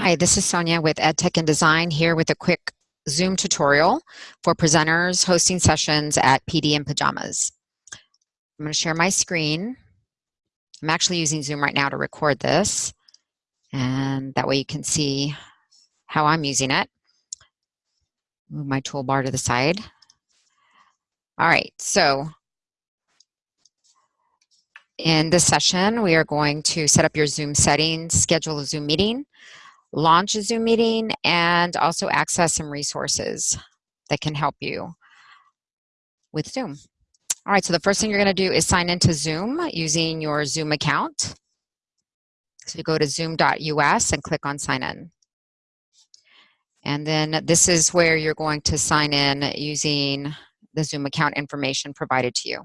Hi, this is Sonia with EdTech and Design here with a quick Zoom tutorial for presenters hosting sessions at PD in Pajamas. I'm going to share my screen. I'm actually using Zoom right now to record this, and that way you can see how I'm using it. Move my toolbar to the side. All right, so in this session, we are going to set up your Zoom settings, schedule a Zoom meeting, launch a Zoom meeting, and also access some resources that can help you with Zoom. All right, so the first thing you're gonna do is sign into Zoom using your Zoom account. So you go to zoom.us and click on sign in. And then this is where you're going to sign in using the Zoom account information provided to you.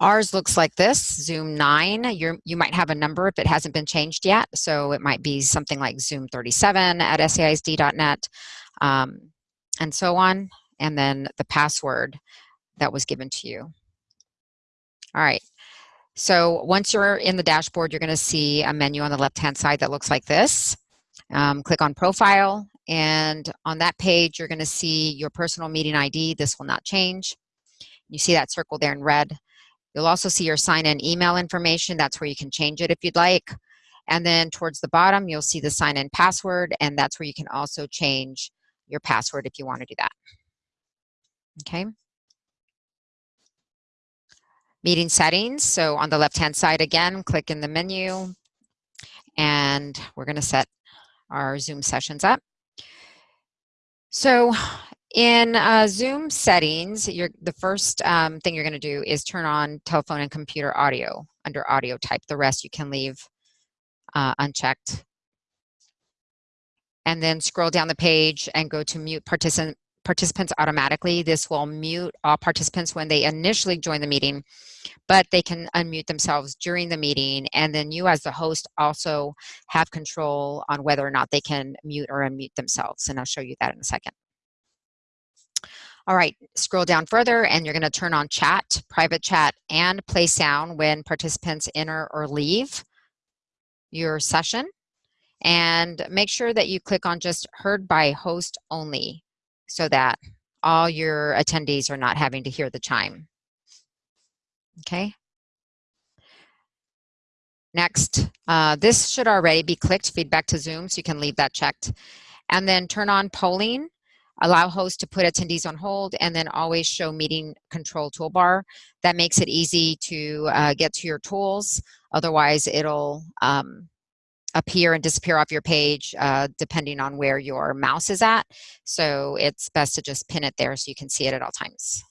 Ours looks like this, Zoom 9. you you might have a number if it hasn't been changed yet. So it might be something like Zoom 37 at saisd.net um, and so on. And then the password that was given to you. All right. So once you're in the dashboard, you're going to see a menu on the left-hand side that looks like this. Um, click on Profile, and on that page, you're going to see your personal meeting ID. This will not change. You see that circle there in red. You'll also see your sign-in email information. That's where you can change it if you'd like. And then towards the bottom, you'll see the sign-in password, and that's where you can also change your password if you want to do that. Okay. Meeting settings. So on the left-hand side again, click in the menu, and we're going to set our Zoom sessions up. So in uh, Zoom settings, the first um, thing you're going to do is turn on telephone and computer audio under audio type. The rest you can leave uh, unchecked. And then scroll down the page and go to mute participant, participants automatically. This will mute all participants when they initially join the meeting, but they can unmute themselves during the meeting. And then you as the host also have control on whether or not they can mute or unmute themselves. And I'll show you that in a second. All right, scroll down further and you're gonna turn on chat, private chat, and play sound when participants enter or leave your session. And make sure that you click on just heard by host only so that all your attendees are not having to hear the chime. Okay. Next, uh, this should already be clicked, feedback to Zoom, so you can leave that checked. And then turn on polling allow hosts to put attendees on hold, and then always show meeting control toolbar. That makes it easy to uh, get to your tools. Otherwise, it'll um, appear and disappear off your page uh, depending on where your mouse is at. So it's best to just pin it there so you can see it at all times.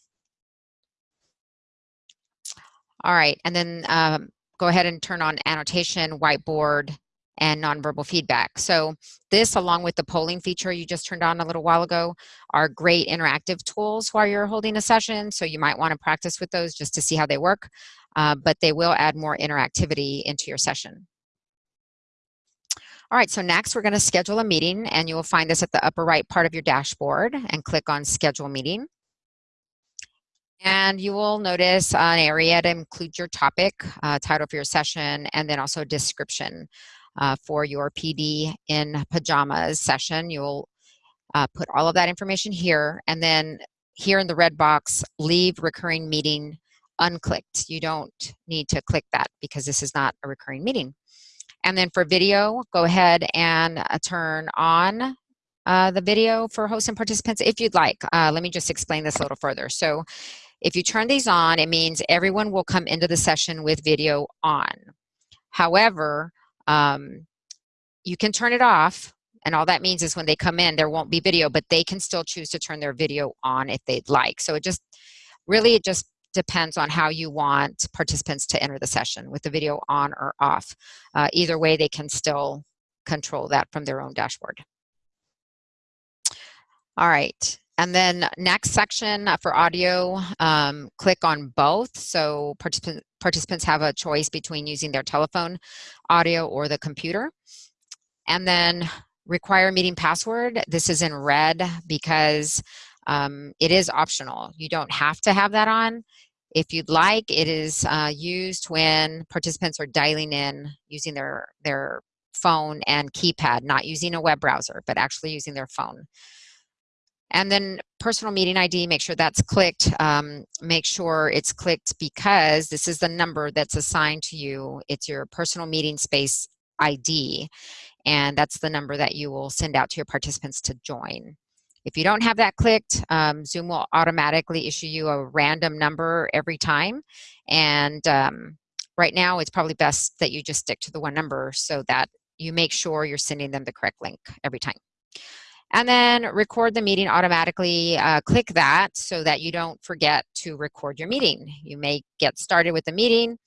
All right, and then um, go ahead and turn on annotation, whiteboard, and nonverbal feedback. So this, along with the polling feature you just turned on a little while ago, are great interactive tools while you're holding a session. So you might want to practice with those just to see how they work, uh, but they will add more interactivity into your session. All right, so next we're going to schedule a meeting and you will find this at the upper right part of your dashboard and click on schedule meeting. And you will notice an area to include your topic, uh, title for your session, and then also description uh, for your PD in pajamas session. You'll uh, put all of that information here and then here in the red box, leave recurring meeting unclicked. You don't need to click that because this is not a recurring meeting. And then for video, go ahead and uh, turn on uh, the video for hosts and participants if you'd like. Uh, let me just explain this a little further. So if you turn these on, it means everyone will come into the session with video on. However, um, you can turn it off and all that means is when they come in there won't be video but they can still choose to turn their video on if they'd like. So it just really it just depends on how you want participants to enter the session with the video on or off. Uh, either way they can still control that from their own dashboard. All right and then next section for audio, um, click on both. So participant, participants have a choice between using their telephone audio or the computer. And then require meeting password. This is in red because um, it is optional. You don't have to have that on. If you'd like, it is uh, used when participants are dialing in using their, their phone and keypad, not using a web browser, but actually using their phone. And then personal meeting ID, make sure that's clicked. Um, make sure it's clicked because this is the number that's assigned to you. It's your personal meeting space ID. And that's the number that you will send out to your participants to join. If you don't have that clicked, um, Zoom will automatically issue you a random number every time. And um, right now, it's probably best that you just stick to the one number so that you make sure you're sending them the correct link every time. And then record the meeting automatically. Uh, click that so that you don't forget to record your meeting. You may get started with the meeting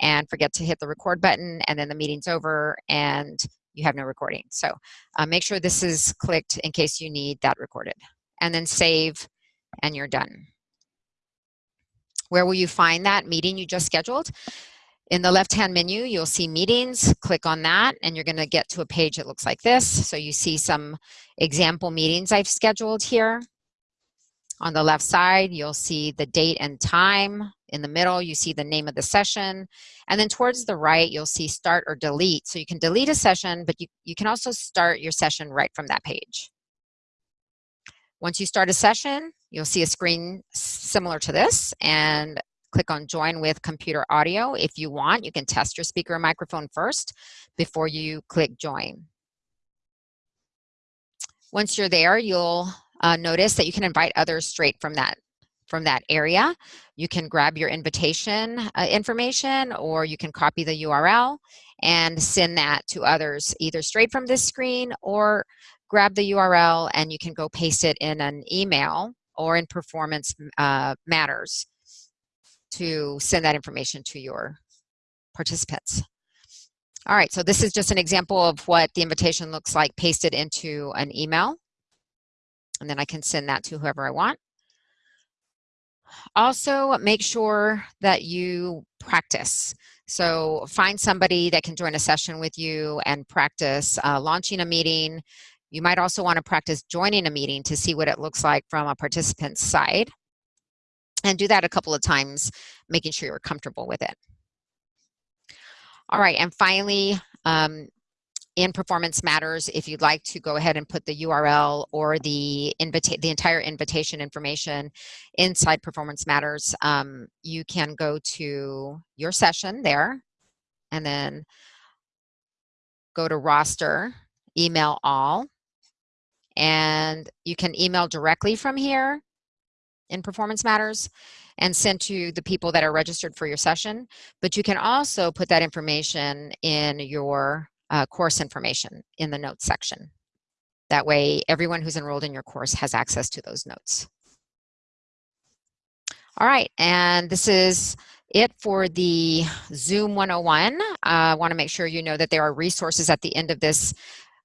and forget to hit the record button and then the meeting's over and you have no recording. So uh, make sure this is clicked in case you need that recorded. And then save and you're done. Where will you find that meeting you just scheduled? In the left-hand menu, you'll see meetings. Click on that, and you're going to get to a page that looks like this. So you see some example meetings I've scheduled here. On the left side, you'll see the date and time. In the middle, you see the name of the session. And then towards the right, you'll see start or delete. So you can delete a session, but you, you can also start your session right from that page. Once you start a session, you'll see a screen similar to this and click on join with computer audio. If you want, you can test your speaker and microphone first before you click join. Once you're there, you'll uh, notice that you can invite others straight from that from that area. You can grab your invitation uh, information or you can copy the URL and send that to others either straight from this screen or grab the URL and you can go paste it in an email or in performance uh, matters to send that information to your participants. All right, so this is just an example of what the invitation looks like pasted into an email. And then I can send that to whoever I want. Also, make sure that you practice. So find somebody that can join a session with you and practice uh, launching a meeting. You might also want to practice joining a meeting to see what it looks like from a participant's side and do that a couple of times, making sure you're comfortable with it. All right, and finally, um, in Performance Matters, if you'd like to go ahead and put the URL or the, invita the entire invitation information inside Performance Matters, um, you can go to your session there and then go to roster, email all, and you can email directly from here in Performance Matters and sent to the people that are registered for your session. But you can also put that information in your uh, course information in the notes section. That way, everyone who's enrolled in your course has access to those notes. All right, and this is it for the Zoom 101. Uh, I want to make sure you know that there are resources at the end of this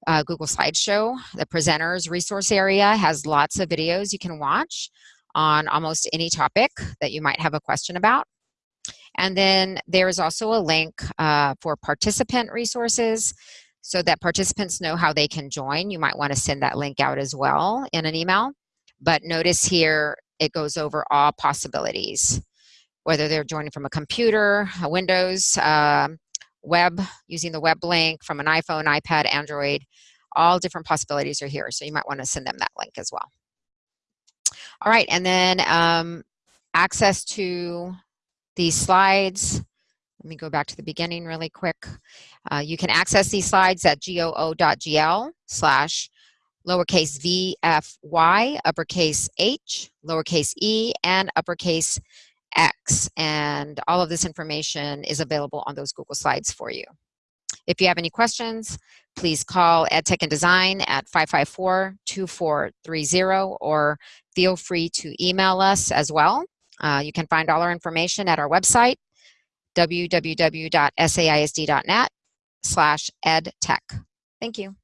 uh, Google Slideshow. The presenters resource area has lots of videos you can watch on almost any topic that you might have a question about. And then there's also a link uh, for participant resources so that participants know how they can join. You might want to send that link out as well in an email. But notice here, it goes over all possibilities, whether they're joining from a computer, a Windows, uh, web, using the web link from an iPhone, iPad, Android, all different possibilities are here. So you might want to send them that link as well. All right, and then um, access to these slides. Let me go back to the beginning really quick. Uh, you can access these slides at goo.gl slash lowercase v f y, uppercase h, lowercase e, and uppercase x. And all of this information is available on those Google Slides for you. If you have any questions, please call EdTech and Design at 554-2430 or feel free to email us as well. Uh, you can find all our information at our website, www.saisd.net slash edtech. Thank you.